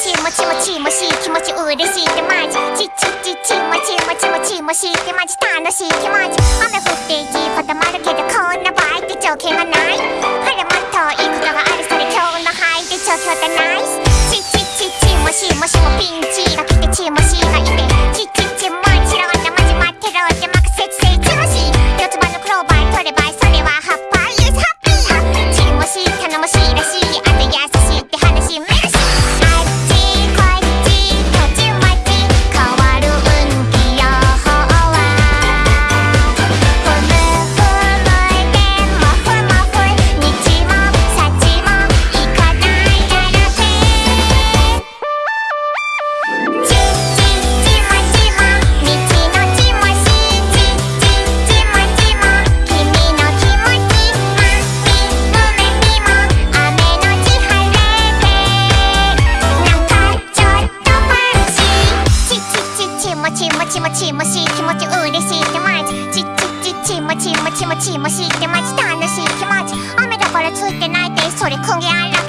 ちもちもちもしい気持ち嬉しいってマジ。ちちちちもちもちもちもしいってマジ楽しい気持ち。雨降っていき固まるけどこんな場合って条件がない。ちもちもしてまち楽しいきもち。雨だからついてないでそれくげあら